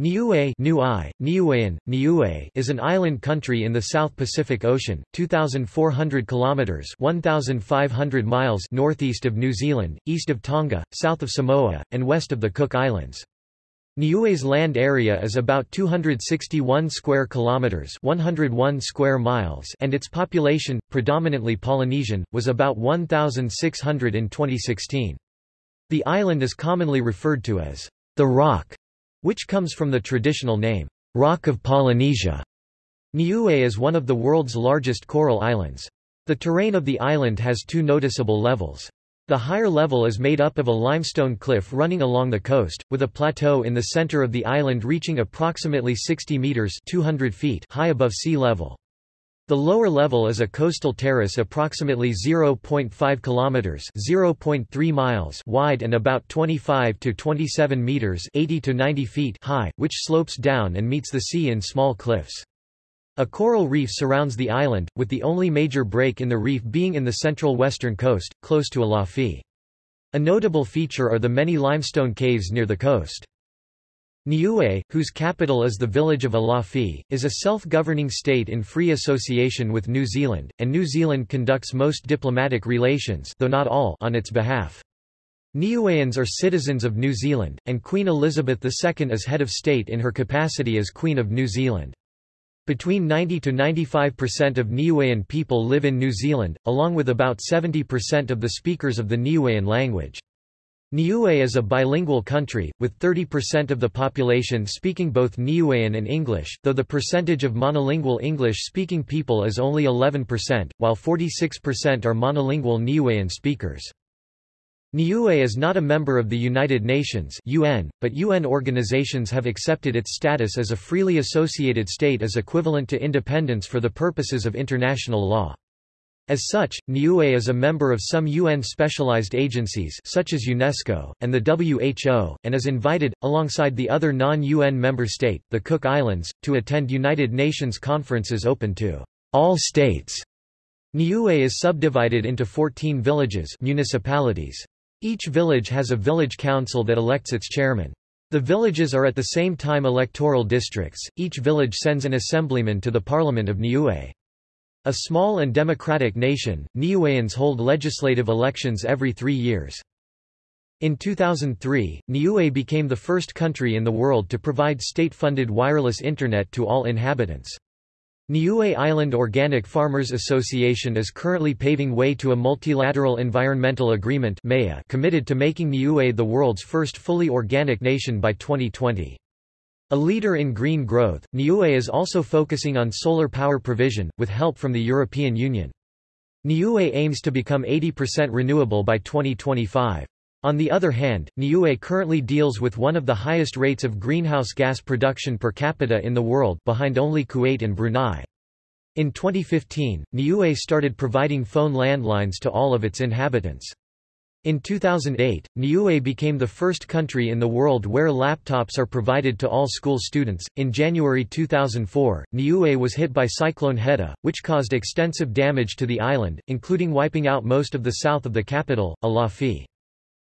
Niue, Niue, Niuean, Niue is an island country in the South Pacific Ocean, 2400 kilometers, 1500 miles northeast of New Zealand, east of Tonga, south of Samoa, and west of the Cook Islands. Niue's land area is about 261 square kilometers, 101 square miles, and its population, predominantly Polynesian, was about 1600 in 2016. The island is commonly referred to as the Rock which comes from the traditional name, Rock of Polynesia. Niue is one of the world's largest coral islands. The terrain of the island has two noticeable levels. The higher level is made up of a limestone cliff running along the coast, with a plateau in the center of the island reaching approximately 60 meters 200 feet high above sea level. The lower level is a coastal terrace approximately 0.5 kilometers, 0.3 miles wide and about 25 to 27 meters, 80 to 90 feet high, which slopes down and meets the sea in small cliffs. A coral reef surrounds the island, with the only major break in the reef being in the central western coast, close to Alofi. A notable feature are the many limestone caves near the coast. Niue, whose capital is the village of Alofi, is a self-governing state in free association with New Zealand, and New Zealand conducts most diplomatic relations though not all on its behalf. Niueans are citizens of New Zealand, and Queen Elizabeth II is head of state in her capacity as Queen of New Zealand. Between 90 to 95% of Niuean people live in New Zealand, along with about 70% of the speakers of the Niuean language. Niue is a bilingual country, with 30% of the population speaking both Niuean and English, though the percentage of monolingual English-speaking people is only 11%, while 46% are monolingual Niuean speakers. Niue is not a member of the United Nations UN, but UN organizations have accepted its status as a freely associated state as equivalent to independence for the purposes of international law. As such, Niue is a member of some UN specialized agencies such as UNESCO, and the WHO, and is invited, alongside the other non-UN member state, the Cook Islands, to attend United Nations conferences open to all states. Niue is subdivided into 14 villages municipalities. Each village has a village council that elects its chairman. The villages are at the same time electoral districts, each village sends an assemblyman to the Parliament of Niue. A small and democratic nation, Niueans hold legislative elections every three years. In 2003, Niue became the first country in the world to provide state-funded wireless Internet to all inhabitants. Niue Island Organic Farmers Association is currently paving way to a multilateral environmental agreement committed to making Niue the world's first fully organic nation by 2020. A leader in green growth, Niue is also focusing on solar power provision, with help from the European Union. Niue aims to become 80% renewable by 2025. On the other hand, Niue currently deals with one of the highest rates of greenhouse gas production per capita in the world behind only Kuwait and Brunei. In 2015, Niue started providing phone landlines to all of its inhabitants. In 2008, Niue became the first country in the world where laptops are provided to all school students. In January 2004, Niue was hit by Cyclone Heta, which caused extensive damage to the island, including wiping out most of the south of the capital, Alofi.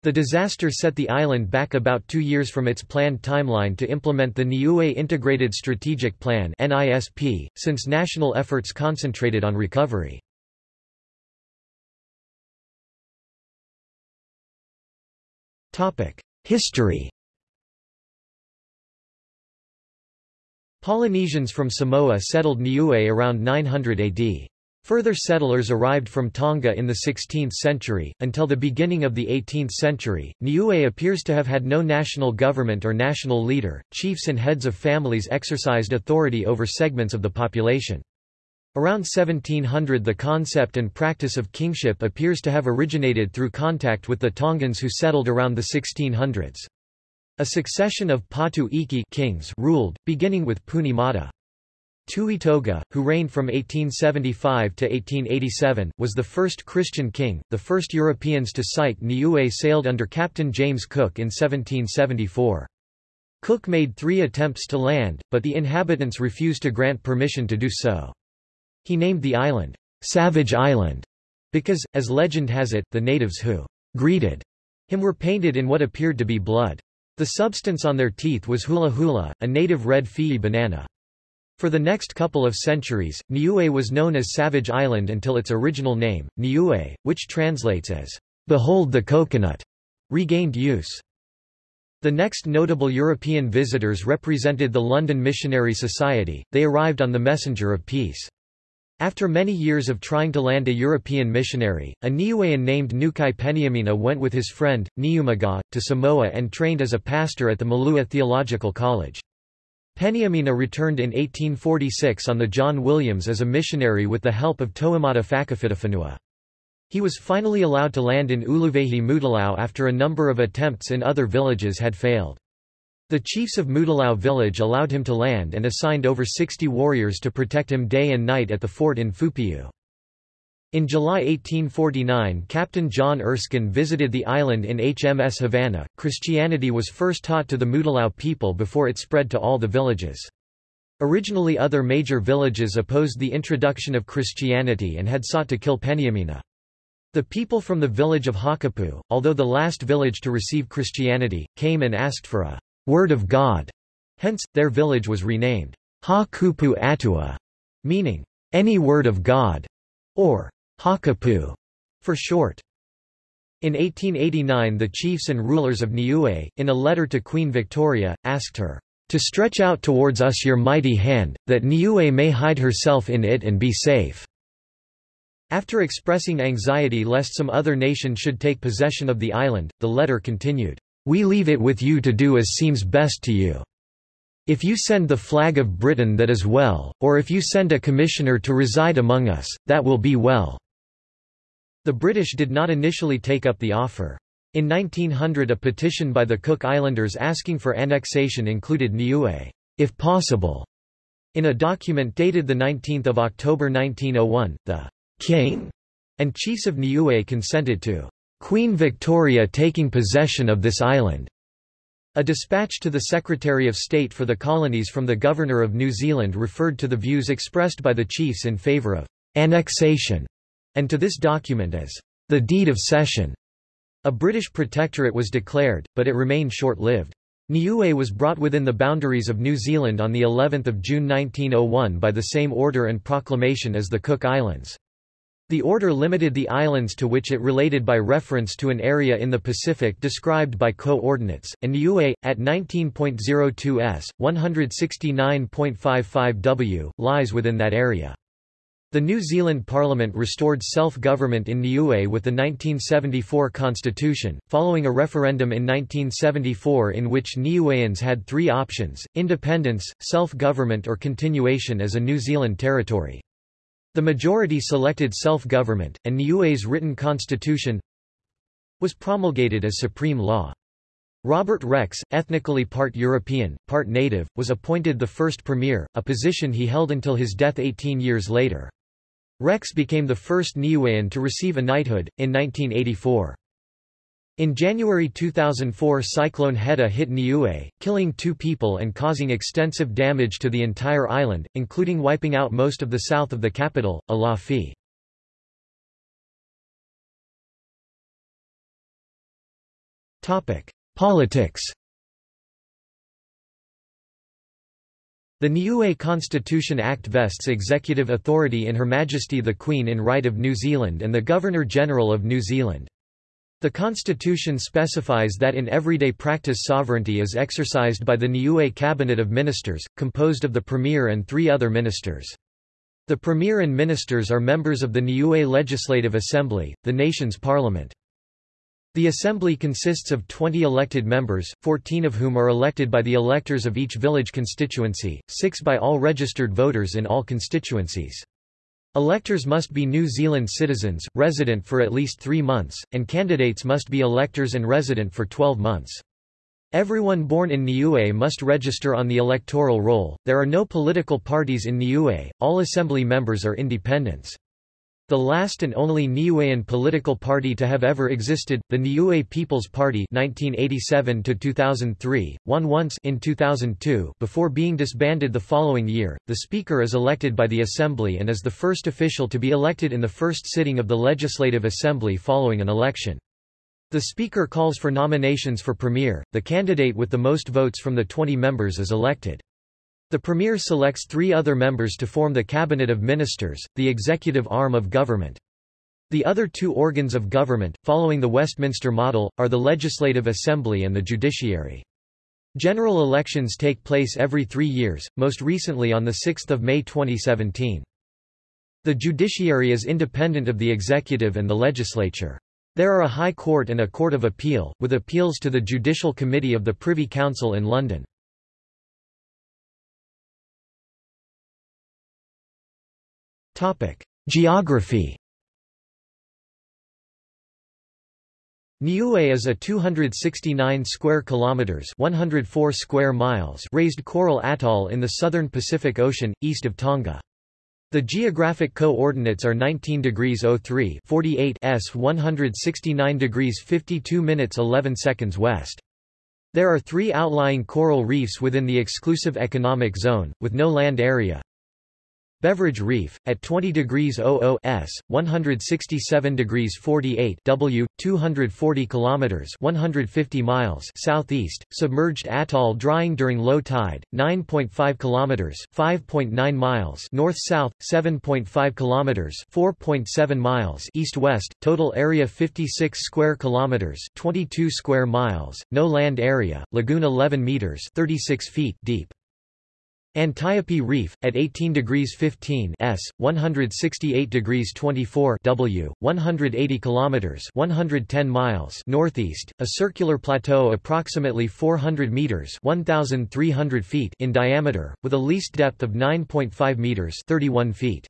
The disaster set the island back about two years from its planned timeline to implement the Niue Integrated Strategic Plan since national efforts concentrated on recovery. History Polynesians from Samoa settled Niue around 900 AD. Further settlers arrived from Tonga in the 16th century. Until the beginning of the 18th century, Niue appears to have had no national government or national leader. Chiefs and heads of families exercised authority over segments of the population. Around 1700 the concept and practice of kingship appears to have originated through contact with the Tongans who settled around the 1600s. A succession of Patu Iki kings ruled, beginning with Punimata. Tuitoga, who reigned from 1875 to 1887, was the first Christian king. The first Europeans to sight Niue sailed under Captain James Cook in 1774. Cook made three attempts to land, but the inhabitants refused to grant permission to do so. He named the island, Savage Island, because, as legend has it, the natives who greeted him were painted in what appeared to be blood. The substance on their teeth was hula hula, a native red fe'i banana. For the next couple of centuries, Niue was known as Savage Island until its original name, Niue, which translates as, Behold the coconut, regained use. The next notable European visitors represented the London Missionary Society, they arrived on the Messenger of Peace. After many years of trying to land a European missionary, a Niuean named Nukai Peniamina went with his friend, Niumaga, to Samoa and trained as a pastor at the Malua Theological College. Peniamina returned in 1846 on the John Williams as a missionary with the help of Toamata Fakafitafanua. He was finally allowed to land in Uluvehi Mutalau after a number of attempts in other villages had failed. The chiefs of Mutalau village allowed him to land and assigned over 60 warriors to protect him day and night at the fort in Fupiu. In July 1849 Captain John Erskine visited the island in HMS Havannah. Christianity was first taught to the Mutalau people before it spread to all the villages. Originally other major villages opposed the introduction of Christianity and had sought to kill Peniamina. The people from the village of Hakupu, although the last village to receive Christianity, came and asked for a word of God. Hence, their village was renamed Ha-Kupu Atua, meaning any word of God, or Hakupu for short. In 1889 the chiefs and rulers of Niue, in a letter to Queen Victoria, asked her, "...to stretch out towards us your mighty hand, that Niue may hide herself in it and be safe." After expressing anxiety lest some other nation should take possession of the island, the letter continued, We leave it with you to do as seems best to you. If you send the flag of Britain that is well, or if you send a commissioner to reside among us, that will be well." The British did not initially take up the offer. In 1900 a petition by the Cook Islanders asking for annexation included Niue, if possible. In a document dated 19 October 1901, the king, and chiefs of Niue consented to Queen Victoria taking possession of this island. A dispatch to the Secretary of State for the Colonies from the Governor of New Zealand referred to the views expressed by the chiefs in favour of annexation, and to this document as the Deed of Cession. A British protectorate was declared, but it remained short-lived. Niue was brought within the boundaries of New Zealand on the 11th of June 1901 by the same order and proclamation as the Cook Islands. The order limited the islands to which it related by reference to an area in the Pacific described by coordinates, and Niue, at 19.02 s, 169.55 w, lies within that area. The New Zealand Parliament restored self-government in Niue with the 1974 constitution, following a referendum in 1974 in which Niueans had three options, independence, self-government or continuation as a New Zealand territory. The majority selected self-government, and Niue's written constitution was promulgated as supreme law. Robert Rex, ethnically part European, part native, was appointed the first premier, a position he held until his death 18 years later. Rex became the first Niuean to receive a knighthood, in 1984. In January 2004 Cyclone Heta hit Niue, killing two people and causing extensive damage to the entire island, including wiping out most of the south of the capital, Alofi. Politics The Niue Constitution Act vests executive authority in Her Majesty the Queen in Right of New Zealand and the Governor-General of New Zealand. The constitution specifies that in everyday practice sovereignty is exercised by the Niue Cabinet of Ministers, composed of the Premier and three other ministers. The Premier and ministers are members of the Niue Legislative Assembly, the nation's parliament. The assembly consists of 20 elected members, 14 of whom are elected by the electors of each village constituency, 6 by all registered voters in all constituencies. Electors must be New Zealand citizens, resident for at least three months, and candidates must be electors and resident for 12 months. Everyone born in Niue must register on the electoral roll. There are no political parties in Niue, all assembly members are independents. The last and only Niuean political party to have ever existed, the Niue People's Party 1987 won once in 2002 before being disbanded the following year. The Speaker is elected by the Assembly and is the first official to be elected in the first sitting of the Legislative Assembly following an election. The Speaker calls for nominations for Premier, the candidate with the most votes from the 20 members is elected. The Premier selects three other members to form the Cabinet of Ministers, the executive arm of government. The other two organs of government, following the Westminster model, are the Legislative Assembly and the Judiciary. General elections take place every three years, most recently on 6 May 2017. The judiciary is independent of the executive and the legislature. There are a High Court and a Court of Appeal, with appeals to the Judicial Committee of the Privy Council in London. Geography Niue is a 269 square kilometers, 104 square miles raised coral atoll in the southern Pacific Ocean east of Tonga. The geographic co-ordinates are 19 degrees 03 48 s 169 degrees 52 minutes 11 seconds west. There are three outlying coral reefs within the exclusive economic zone, with no land area, Beveridge Reef, at 20 degrees 00 s, 167 degrees 48 w, 240 kilometers 150 miles southeast, submerged atoll drying during low tide, 9.5 kilometers 5.9 miles north-south, 7.5 kilometers 4.7 miles east-west, total area 56 square kilometers 22 square miles, no land area, lagoon 11 meters 36 feet deep. Antiope Reef, at 18 degrees 15 s, 168 degrees 24 w, 180 kilometers 110 miles northeast, a circular plateau approximately 400 meters 1,300 feet in diameter, with a least depth of 9.5 meters 31 feet.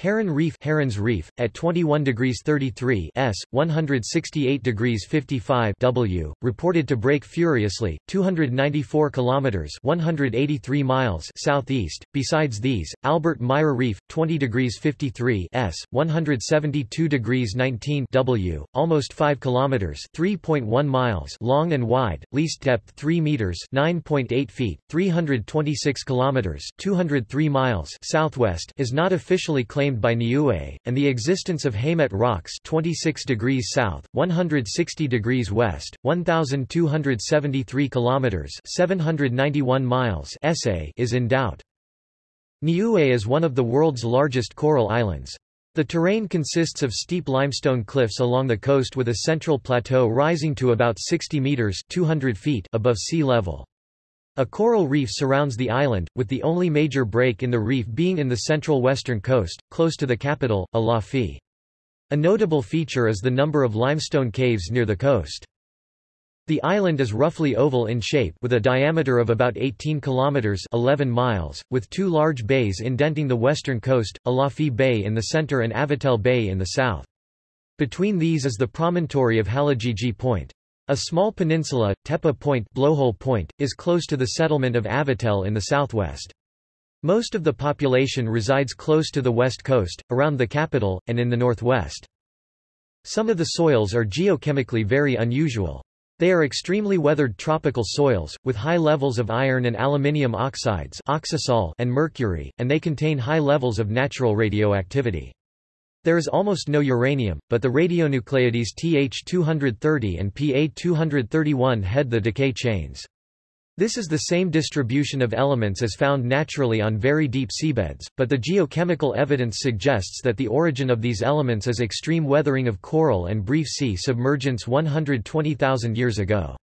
Haran Reef Haran's Reef, at 21 degrees 33 s, 168 degrees 55 w, reported to break furiously, 294 kilometers 183 miles southeast. Besides these, Albert Meyer Reef, 20 degrees 53 s, 172 degrees 19 w, almost 5 kilometers 3.1 miles long and wide, least depth 3 meters 9.8 feet, 326 kilometers 203 miles southwest, is not officially claimed claimed by Niue, and the existence of Haymet rocks 26 degrees south, 160 degrees west, 1,273 kilometers 791 miles is in doubt. Niue is one of the world's largest coral islands. The terrain consists of steep limestone cliffs along the coast with a central plateau rising to about 60 meters 200 feet above sea level. A coral reef surrounds the island, with the only major break in the reef being in the central western coast, close to the capital, Alofi. A notable feature is the number of limestone caves near the coast. The island is roughly oval in shape with a diameter of about 18 kilometers 11 miles, with two large bays indenting the western coast, Alofi Bay in the center and Avatele Bay in the south. Between these is the promontory of Halagigie Point. A small peninsula, Tepa Point, Blowhole Point is close to the settlement of Avatele in the southwest. Most of the population resides close to the west coast, around the capital, and in the northwest. Some of the soils are geochemically very unusual. They are extremely weathered tropical soils, with high levels of iron and aluminium oxides and mercury, and they contain high levels of natural radioactivity. There is almost no uranium, but the radionuclides Th230 and Pa231 head the decay chains. This is the same distribution of elements as found naturally on very deep seabeds, but the geochemical evidence suggests that the origin of these elements is extreme weathering of coral and brief sea submergence 120,000 years ago.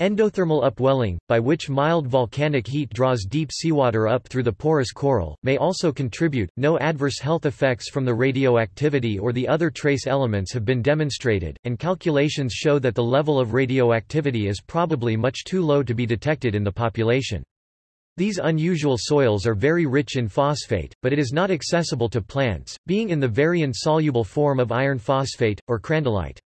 Endothermal upwelling, by which mild volcanic heat draws deep seawater up through the porous coral, may also contribute. No adverse health effects from the radioactivity or the other trace elements have been demonstrated, and calculations show that the level of radioactivity is probably much too low to be detected in the population. These unusual soils are very rich in phosphate, but it is not accessible to plants, being in the very insoluble form of iron phosphate, or crandallite.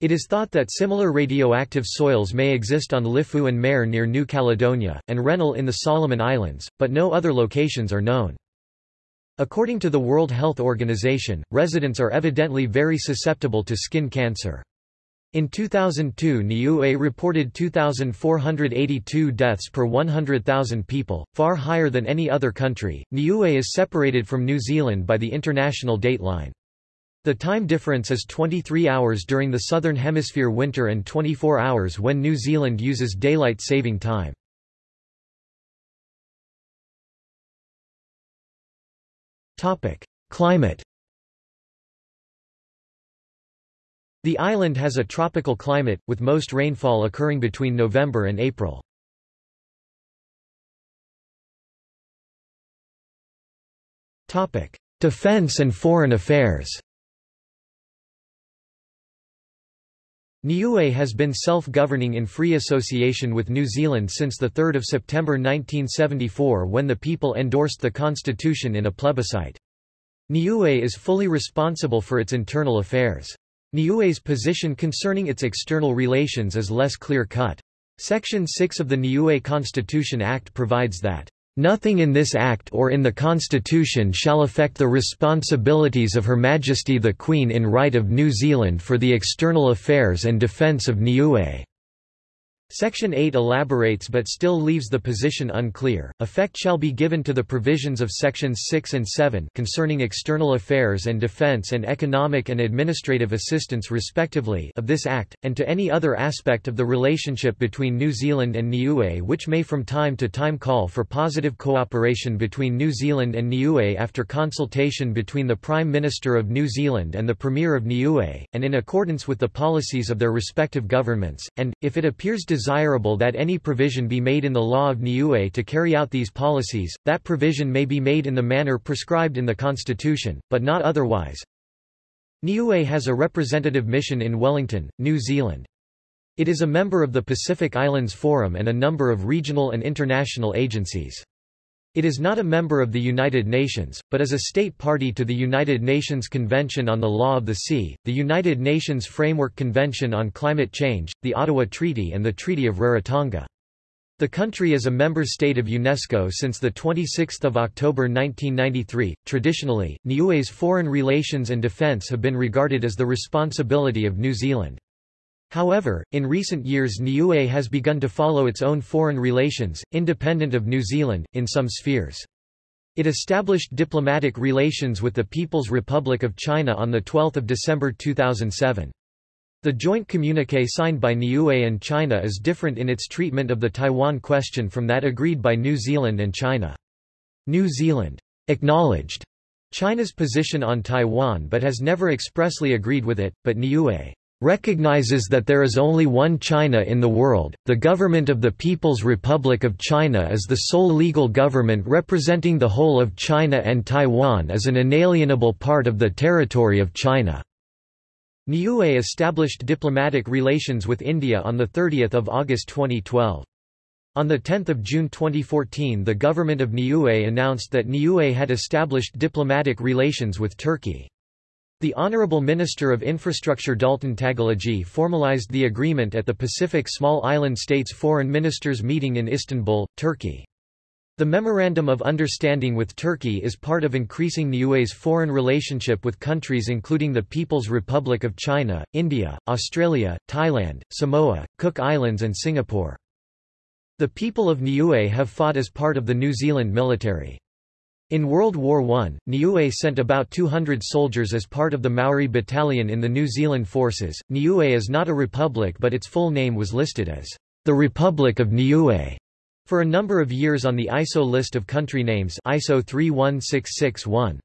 It is thought that similar radioactive soils may exist on Lifou and Mare near New Caledonia, and Rennell in the Solomon Islands, but no other locations are known. According to the World Health Organization, residents are evidently very susceptible to skin cancer. In 2002 Niue reported 2,482 deaths per 100,000 people, far higher than any other country. Niue is separated from New Zealand by the international date line. The time difference is 23 hours during the Southern Hemisphere winter and 24 hours when New Zealand uses daylight saving time. Climate The island has a tropical climate, with most rainfall occurring between November and April. Defense and foreign affairs Niue has been self-governing in free association with New Zealand since 3 September 1974 when the people endorsed the constitution in a plebiscite. Niue is fully responsible for its internal affairs. Niue's position concerning its external relations is less clear-cut. Section 6 of the Niue Constitution Act provides that Nothing in this Act or in the Constitution shall affect the responsibilities of Her Majesty the Queen in right of New Zealand for the external affairs and defence of Niue. Section 8 elaborates but still leaves the position unclear. Effect shall be given to the provisions of sections 6 and 7 concerning external affairs and defense and economic and administrative assistance respectively of this act and to any other aspect of the relationship between New Zealand and Niue which may from time to time call for positive cooperation between New Zealand and Niue after consultation between the Prime Minister of New Zealand and the Premier of Niue and in accordance with the policies of their respective governments and if it appears desirable that any provision be made in the law of Niue to carry out these policies, that provision may be made in the manner prescribed in the Constitution, but not otherwise. Niue has a representative mission in Wellington, New Zealand. It is a member of the Pacific Islands Forum and a number of regional and international agencies. It is not a member of the United Nations, but is a state party to the United Nations Convention on the Law of the Sea, the United Nations Framework Convention on Climate Change, the Ottawa Treaty and the Treaty of Rarotonga. The country is a member state of UNESCO since 26 October 1993. Traditionally, Niue's foreign relations and defence have been regarded as the responsibility of New Zealand. However, in recent years Niue has begun to follow its own foreign relations, independent of New Zealand, in some spheres. It established diplomatic relations with the People's Republic of China on 12 December 2007. The joint communiqué signed by Niue and China is different in its treatment of the Taiwan question from that agreed by New Zealand and China. New Zealand acknowledged China's position on Taiwan but has never expressly agreed with it, but Niue recognizes that there is only one China in the world, the government of the People's Republic of China is the sole legal government representing the whole of China and Taiwan as an inalienable part of the territory of China. Niue established diplomatic relations with India on 30 August 2012. On 10 June 2014 the government of Niue announced that Niue had established diplomatic relations with Turkey. The Honorable Minister of Infrastructure Dalton Tagelagi formalized the agreement at the Pacific Small Island States Foreign Ministers meeting in Istanbul, Turkey. The Memorandum of Understanding with Turkey is part of increasing Niue's foreign relationship with countries including the People's Republic of China, India, Australia, Thailand, Samoa, Cook Islands and Singapore. The people of Niue have fought as part of the New Zealand military. In World War I, Niue sent about 200 soldiers as part of the Maori Battalion in the New Zealand forces. Niue is not a republic but its full name was listed as the Republic of Niue for a number of years on the ISO list of country names ISO 31661.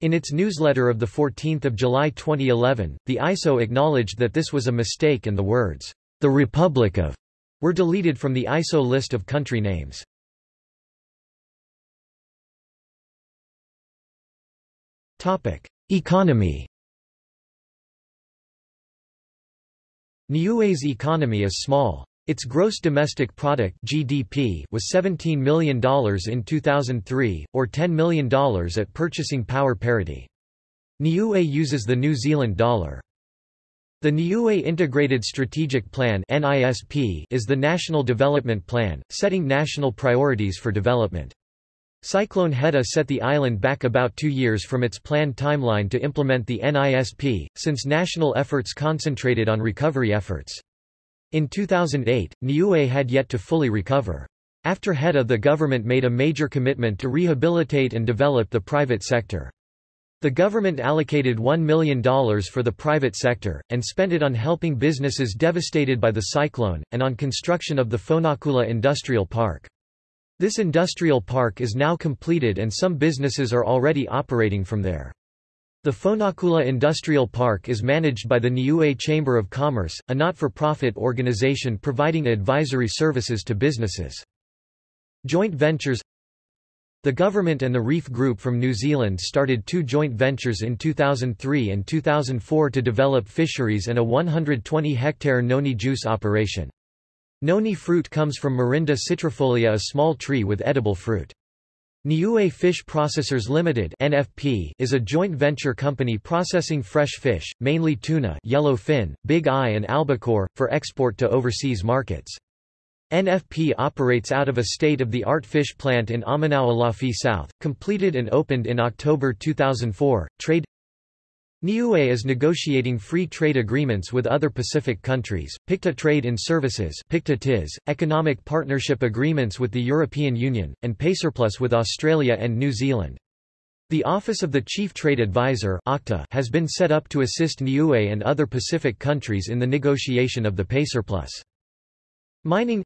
In its newsletter of 14 July 2011, the ISO acknowledged that this was a mistake and the words, the Republic of, were deleted from the ISO list of country names. Economy Niue's economy is small. Its gross domestic product (GDP) was $17 million in 2003, or $10 million at purchasing power parity. Niue uses the New Zealand dollar. The Niue Integrated Strategic Plan is the national development plan, setting national priorities for development. Cyclone Heta set the island back about two years from its planned timeline to implement the NISP, since national efforts concentrated on recovery efforts. In 2008, Niue had yet to fully recover. After Heta the government made a major commitment to rehabilitate and develop the private sector. The government allocated $1 million for the private sector, and spent it on helping businesses devastated by the cyclone, and on construction of the Fonakula Industrial Park. This industrial park is now completed and some businesses are already operating from there. The Fonakula Industrial Park is managed by the Niue Chamber of Commerce, a not-for-profit organization providing advisory services to businesses. Joint ventures the government and the Reef Group from New Zealand started two joint ventures in 2003 and 2004 to develop fisheries and a 120-hectare noni juice operation. Noni fruit comes from Morinda citrifolia a small tree with edible fruit. Niue Fish Processors Limited (NFP) is a joint venture company processing fresh fish, mainly tuna, yellowfin, big eye and albacore, for export to overseas markets. NFP operates out of a state-of-the-art fish plant in Amanaualafi South, completed and opened in October 2004. Trade Niue is negotiating free trade agreements with other Pacific countries, PICTA Trade in Services PICTA economic partnership agreements with the European Union, and PACERPlus with Australia and New Zealand. The Office of the Chief Trade Advisor has been set up to assist Niue and other Pacific countries in the negotiation of the PACERPlus. Mining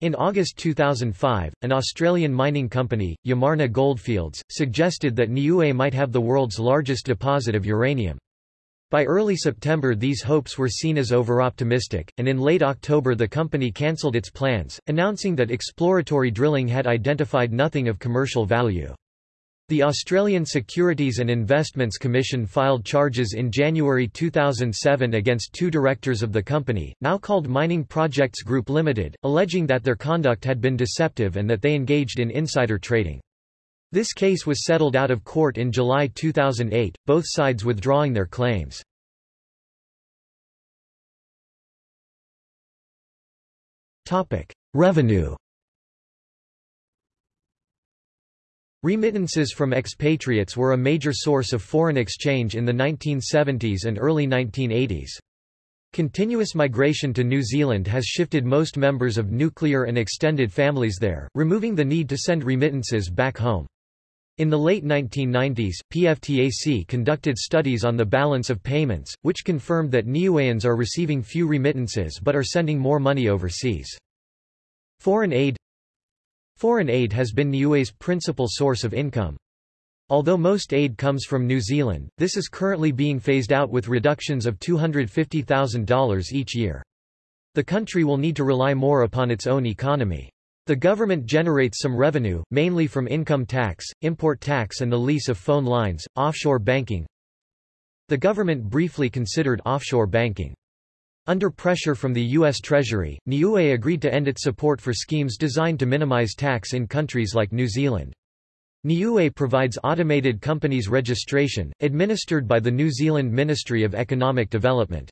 in August 2005, an Australian mining company, Yamarna Goldfields, suggested that Niue might have the world's largest deposit of uranium. By early September these hopes were seen as overoptimistic, and in late October the company cancelled its plans, announcing that exploratory drilling had identified nothing of commercial value. The Australian Securities and Investments Commission filed charges in January 2007 against two directors of the company, now called Mining Projects Group Limited, alleging that their conduct had been deceptive and that they engaged in insider trading. This case was settled out of court in July 2008, both sides withdrawing their claims. Revenue Remittances from expatriates were a major source of foreign exchange in the 1970s and early 1980s. Continuous migration to New Zealand has shifted most members of nuclear and extended families there, removing the need to send remittances back home. In the late 1990s, PFTAC conducted studies on the balance of payments, which confirmed that Niueans are receiving few remittances but are sending more money overseas. Foreign aid Foreign aid has been Niue's principal source of income. Although most aid comes from New Zealand, this is currently being phased out with reductions of $250,000 each year. The country will need to rely more upon its own economy. The government generates some revenue, mainly from income tax, import tax and the lease of phone lines, offshore banking. The government briefly considered offshore banking. Under pressure from the U.S. Treasury, Niue agreed to end its support for schemes designed to minimize tax in countries like New Zealand. Niue provides automated companies registration, administered by the New Zealand Ministry of Economic Development.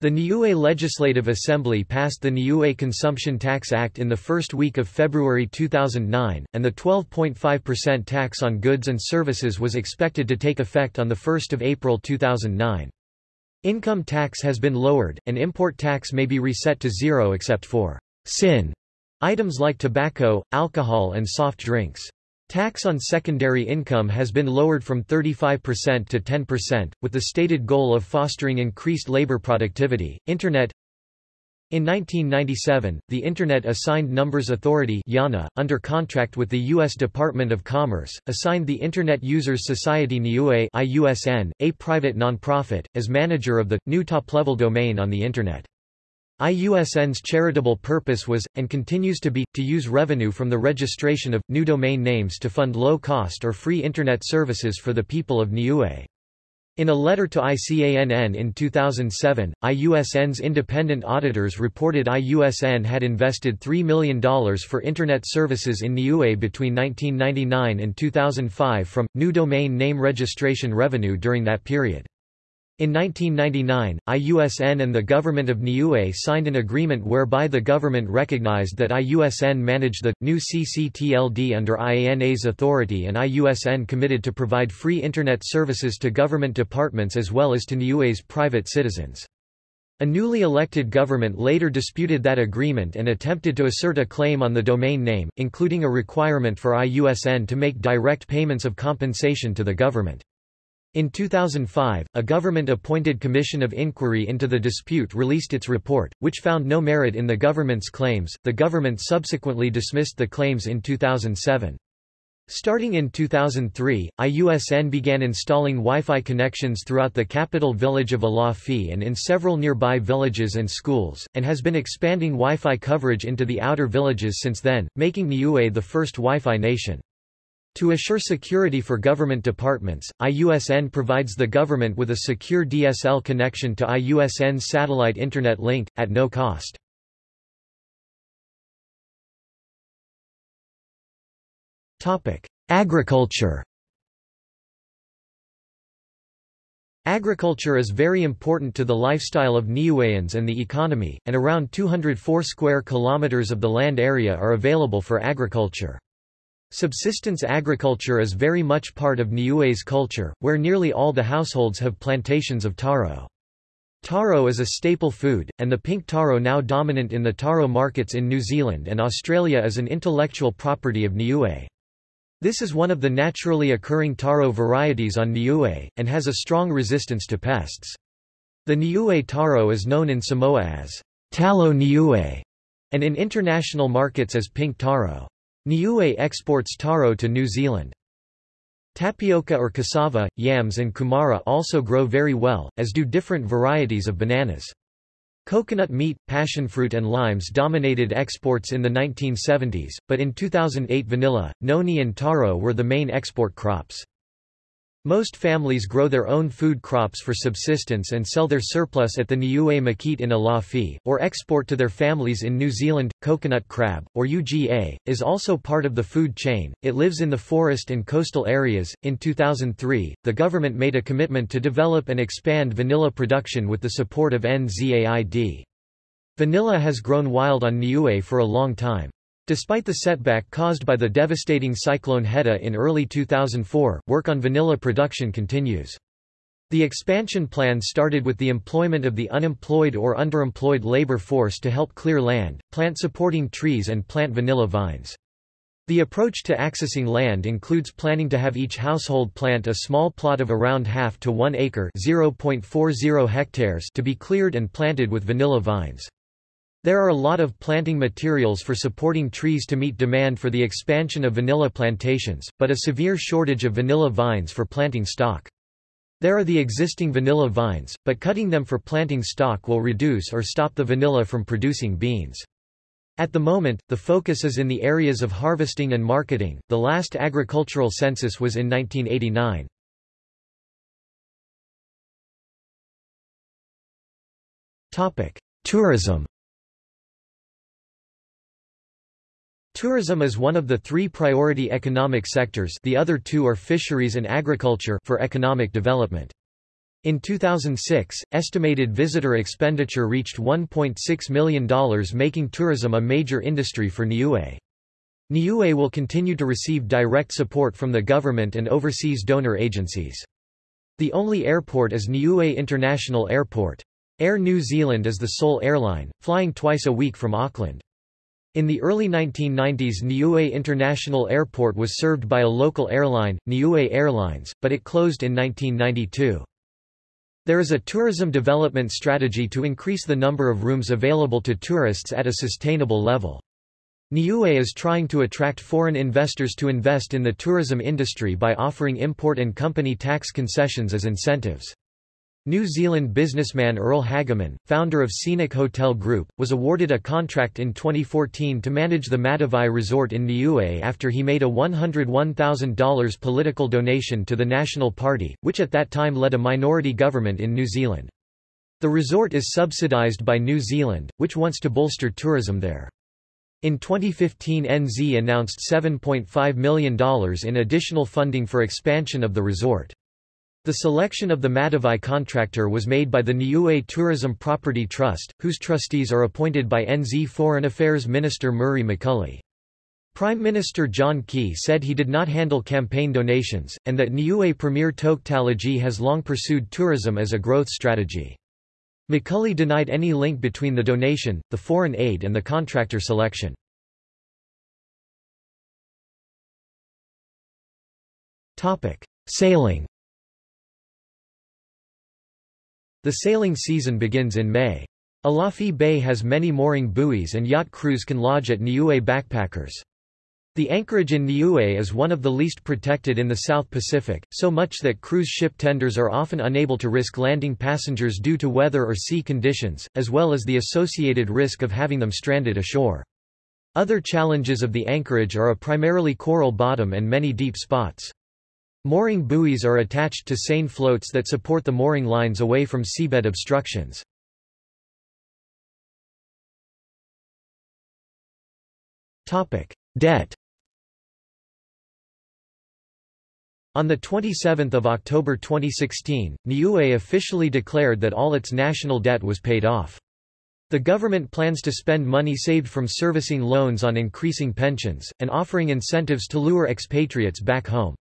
The Niue Legislative Assembly passed the Niue Consumption Tax Act in the first week of February 2009, and the 12.5% tax on goods and services was expected to take effect on 1 April 2009. Income tax has been lowered, and import tax may be reset to zero except for sin items like tobacco, alcohol and soft drinks. Tax on secondary income has been lowered from 35% to 10%, with the stated goal of fostering increased labor productivity. Internet in 1997, the Internet Assigned Numbers Authority under contract with the U.S. Department of Commerce, assigned the Internet Users Society Niue IUSN, a private nonprofit, as manager of the, new top-level domain on the Internet. IUSN's charitable purpose was, and continues to be, to use revenue from the registration of, new domain names to fund low-cost or free Internet services for the people of Niue. In a letter to ICANN in 2007, IUSN's independent auditors reported IUSN had invested $3 million for Internet services in Niue between 1999 and 2005 from, new domain name registration revenue during that period. In 1999, IUSN and the government of Niue signed an agreement whereby the government recognized that IUSN managed the, new CCTLD under IANA's authority and IUSN committed to provide free Internet services to government departments as well as to Niue's private citizens. A newly elected government later disputed that agreement and attempted to assert a claim on the domain name, including a requirement for IUSN to make direct payments of compensation to the government. In 2005, a government-appointed commission of inquiry into the dispute released its report, which found no merit in the government's claims. The government subsequently dismissed the claims in 2007. Starting in 2003, IUSN began installing Wi-Fi connections throughout the capital village of Alofi and in several nearby villages and schools, and has been expanding Wi-Fi coverage into the outer villages since then, making Niue the first Wi-Fi nation. To assure security for government departments, IUSN provides the government with a secure DSL connection to IUSN's satellite internet link, at no cost. Agriculture Agriculture is very important to the lifestyle of Niueans and the economy, and around 204 square kilometers of the land area are available for agriculture. Subsistence agriculture is very much part of Niue's culture, where nearly all the households have plantations of taro. Taro is a staple food, and the pink taro now dominant in the taro markets in New Zealand and Australia is an intellectual property of Niue. This is one of the naturally occurring taro varieties on Niue, and has a strong resistance to pests. The Niue taro is known in Samoa as talo Niue, and in international markets as pink taro. Niue exports taro to New Zealand. Tapioca or cassava, yams and kumara also grow very well, as do different varieties of bananas. Coconut meat, passionfruit and limes dominated exports in the 1970s, but in 2008 vanilla, noni and taro were the main export crops. Most families grow their own food crops for subsistence and sell their surplus at the Niue Market in Alofi, or export to their families in New Zealand. Coconut crab, or UGA, is also part of the food chain. It lives in the forest and coastal areas. In 2003, the government made a commitment to develop and expand vanilla production with the support of NZAID. Vanilla has grown wild on Niue for a long time. Despite the setback caused by the devastating cyclone Heta in early 2004, work on vanilla production continues. The expansion plan started with the employment of the unemployed or underemployed labor force to help clear land, plant supporting trees and plant vanilla vines. The approach to accessing land includes planning to have each household plant a small plot of around half to 1 acre (0.40 hectares) to be cleared and planted with vanilla vines. There are a lot of planting materials for supporting trees to meet demand for the expansion of vanilla plantations, but a severe shortage of vanilla vines for planting stock. There are the existing vanilla vines, but cutting them for planting stock will reduce or stop the vanilla from producing beans. At the moment, the focus is in the areas of harvesting and marketing. The last agricultural census was in 1989. Topic: Tourism. Tourism is one of the three priority economic sectors the other two are fisheries and agriculture for economic development. In 2006, estimated visitor expenditure reached $1.6 million making tourism a major industry for Niue. Niue will continue to receive direct support from the government and overseas donor agencies. The only airport is Niue International Airport. Air New Zealand is the sole airline, flying twice a week from Auckland. In the early 1990s Niue International Airport was served by a local airline, Niue Airlines, but it closed in 1992. There is a tourism development strategy to increase the number of rooms available to tourists at a sustainable level. Niue is trying to attract foreign investors to invest in the tourism industry by offering import and company tax concessions as incentives. New Zealand businessman Earl Hageman, founder of Scenic Hotel Group, was awarded a contract in 2014 to manage the Matavai Resort in Niue after he made a $101,000 political donation to the National Party, which at that time led a minority government in New Zealand. The resort is subsidised by New Zealand, which wants to bolster tourism there. In 2015 NZ announced $7.5 million in additional funding for expansion of the resort. The selection of the Matavai contractor was made by the Niue Tourism Property Trust, whose trustees are appointed by NZ Foreign Affairs Minister Murray McCully. Prime Minister John Key said he did not handle campaign donations, and that Niue Premier Toke Talagi has long pursued tourism as a growth strategy. McCully denied any link between the donation, the foreign aid and the contractor selection. Sailing The sailing season begins in May. Alofi Bay has many mooring buoys and yacht crews can lodge at Niue backpackers. The anchorage in Niue is one of the least protected in the South Pacific, so much that cruise ship tenders are often unable to risk landing passengers due to weather or sea conditions, as well as the associated risk of having them stranded ashore. Other challenges of the anchorage are a primarily coral bottom and many deep spots. Mooring buoys are attached to seine floats that support the mooring lines away from seabed obstructions. Debt On 27 October 2016, Niue officially declared that all its national debt was paid off. The government plans to spend money saved from servicing loans on increasing pensions, and offering incentives to lure expatriates back home.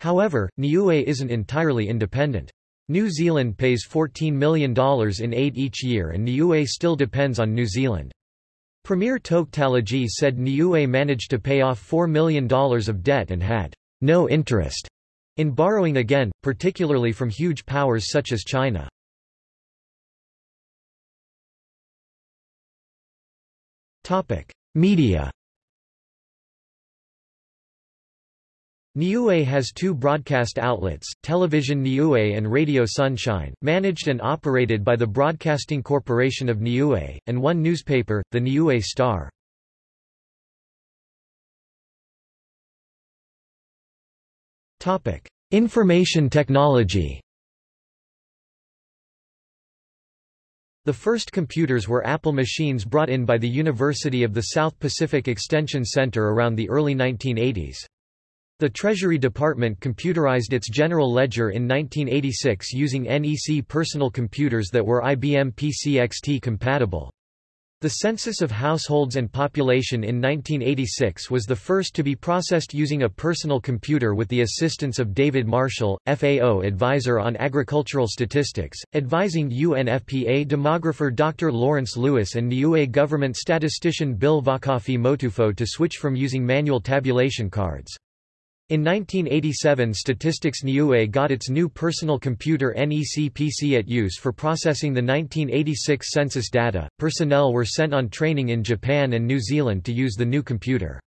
However, Niue isn't entirely independent. New Zealand pays $14 million in aid each year and Niue still depends on New Zealand. Premier Talagi said Niue managed to pay off $4 million of debt and had no interest in borrowing again, particularly from huge powers such as China. Media Niue has two broadcast outlets, Television Niue and Radio Sunshine, managed and operated by the Broadcasting Corporation of Niue, and one newspaper, the Niue Star. Information technology The first computers were Apple machines brought in by the University of the South Pacific Extension Center around the early 1980s. The Treasury Department computerized its general ledger in 1986 using NEC personal computers that were IBM PCXT compatible. The census of households and population in 1986 was the first to be processed using a personal computer with the assistance of David Marshall, FAO advisor on agricultural statistics, advising UNFPA demographer Dr. Lawrence Lewis and Niue government statistician Bill Vakafi Motufo to switch from using manual tabulation cards. In 1987 Statistics Niue got its new personal computer NEC-PC at use for processing the 1986 census data. Personnel were sent on training in Japan and New Zealand to use the new computer.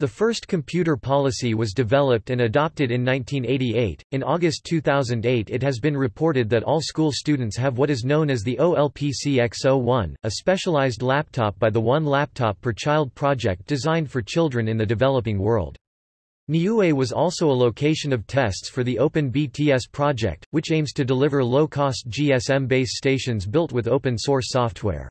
The first computer policy was developed and adopted in 1988. In August 2008, it has been reported that all school students have what is known as the OLPC X01, a specialized laptop by the One Laptop per Child project designed for children in the developing world. Niue was also a location of tests for the Open BTS project, which aims to deliver low-cost GSM base stations built with open-source software.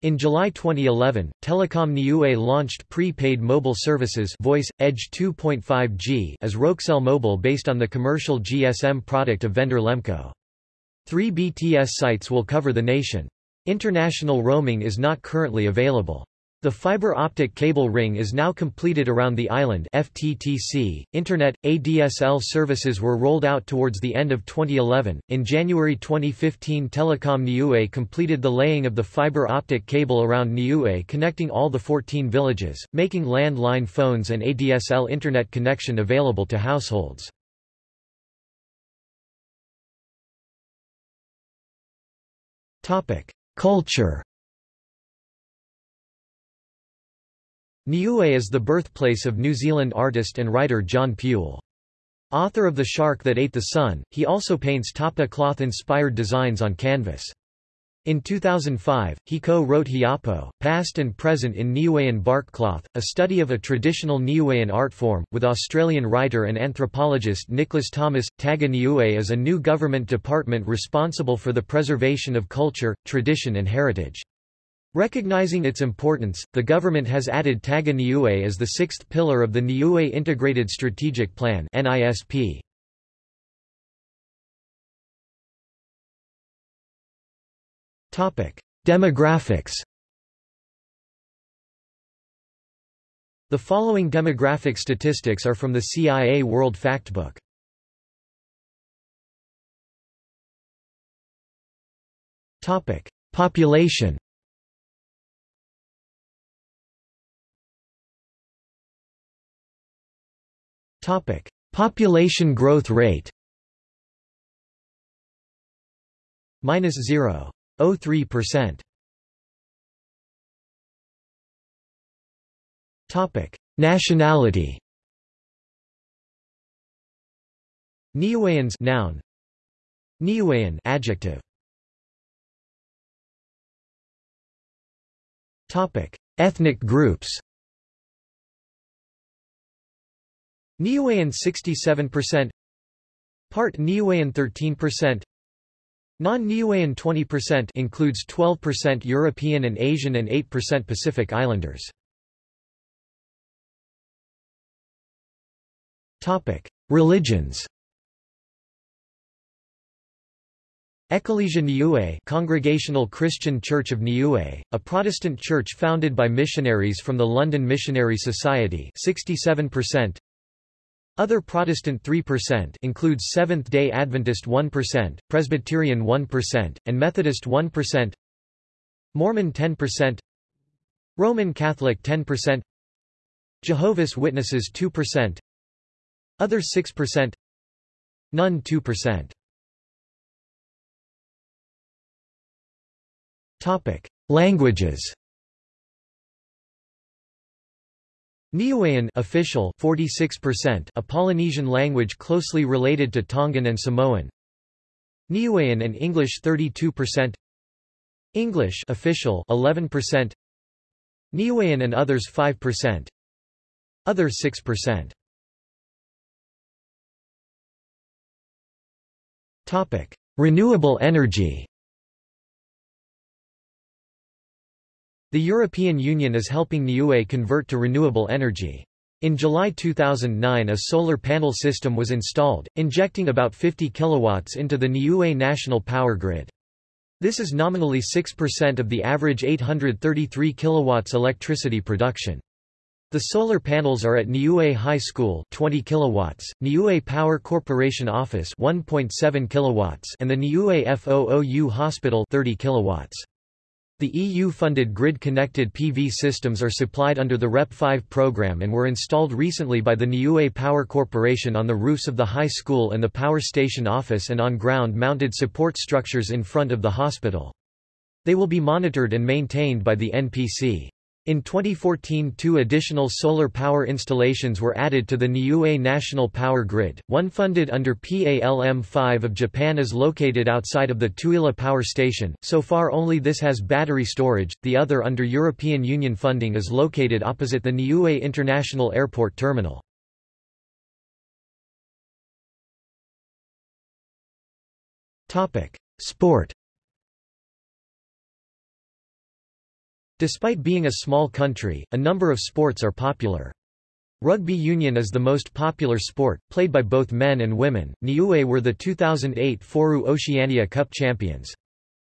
In July 2011, Telecom Niue launched pre-paid mobile services Voice, Edge 2.5G as Rokcell Mobile based on the commercial GSM product of vendor Lemko. Three BTS sites will cover the nation. International roaming is not currently available. The fiber optic cable ring is now completed around the island FTTC. Internet ADSL services were rolled out towards the end of 2011. In January 2015, Telecom Niue completed the laying of the fiber optic cable around Niue connecting all the 14 villages, making landline phones and ADSL internet connection available to households. Topic: Culture Niue is the birthplace of New Zealand artist and writer John Pule. Author of The Shark That Ate the Sun, he also paints tapa cloth-inspired designs on canvas. In 2005, he co-wrote Hiapo, Past and Present in Niuean Bark Cloth, a study of a traditional Niuean art form, with Australian writer and anthropologist Nicholas Thomas. Taoga Niue is a new government department responsible for the preservation of culture, tradition and heritage. Recognizing its importance, the government has added Taoga Niue as the sixth pillar of the Niue Integrated Strategic Plan NISP. Demographics The following demographic statistics are from the CIA World Factbook. Population Topic: Population growth rate. minus 0.03%. Topic: Nationality. Niueans noun. Niuean adjective. Topic: Ethnic groups. Niuean 67%, Part Niuean 13%, Non-Niuean 20% includes 12% European and Asian and 8% Pacific Islanders. Topic: Religions. Ekalesia Niue Congregational Christian Church of Niue, a Protestant church founded by missionaries from the London Missionary Society 67%. Other Protestant 3% includes Seventh-day Adventist 1%, Presbyterian 1%, and Methodist 1%. Mormon 10%. Roman Catholic 10%. Jehovah's Witnesses 2%. Other 6%. None 2%. Topic: Languages. Niuean official 46%, a Polynesian language closely related to Tongan and Samoan. Niuean and English 32%. English official 11%. Niuean and others 5%. Other 6%. Topic: Renewable energy. The European Union is helping Niue convert to renewable energy. In July 2009 a solar panel system was installed, injecting about 50 kilowatts into the Niue national power grid. This is nominally 6% of the average 833 kilowatts electricity production. The solar panels are at Niue High School 20 kilowatts, Niue Power Corporation Office 1.7 kilowatts and the Niue FOOU Hospital 30 kilowatts. The EU-funded grid-connected PV systems are supplied under the REP5 program and were installed recently by the Niue Power Corporation on the roofs of the high school and the power station office and on ground-mounted support structures in front of the hospital. They will be monitored and maintained by the NPC. In 2014 two additional solar power installations were added to the Niue National Power Grid, one funded under PALM-5 of Japan is located outside of the Tuila Power Station, so far only this has battery storage, the other under European Union funding is located opposite the Niue International Airport Terminal. Sport Despite being a small country, a number of sports are popular. Rugby union is the most popular sport, played by both men and women. Niue were the 2008 Foru Oceania Cup champions.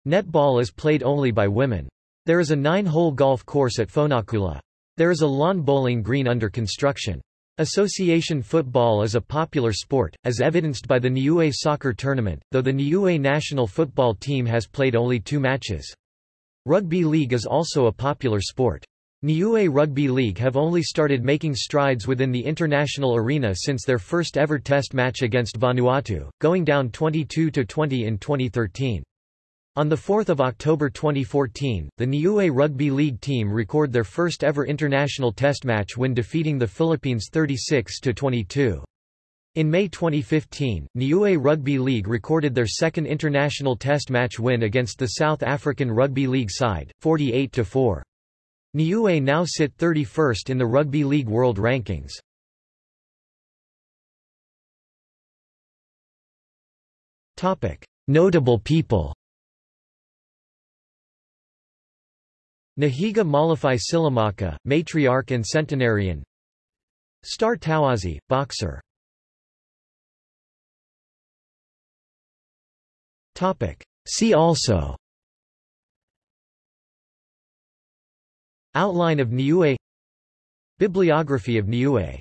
Netball is played only by women. There is a nine-hole golf course at Fonuakula. There is a lawn bowling green under construction. Association football is a popular sport, as evidenced by the Niue soccer tournament, though the Niue national football team has played only two matches. Rugby league is also a popular sport. Niue Rugby League have only started making strides within the international arena since their first ever test match against Vanuatu, going down 22-20 in 2013. On 4 October 2014, the Niue Rugby League team record their first ever international test match when defeating the Philippines 36-22. In May 2015, Niue Rugby League recorded their second international test match win against the South African Rugby League side, 48-4. Niue now sit 31st in the Rugby League World Rankings. Notable people Nahiga Malafai Silamaka, matriarch and centenarian Star Tawazi, boxer See also. Outline of Niue. Bibliography of Niue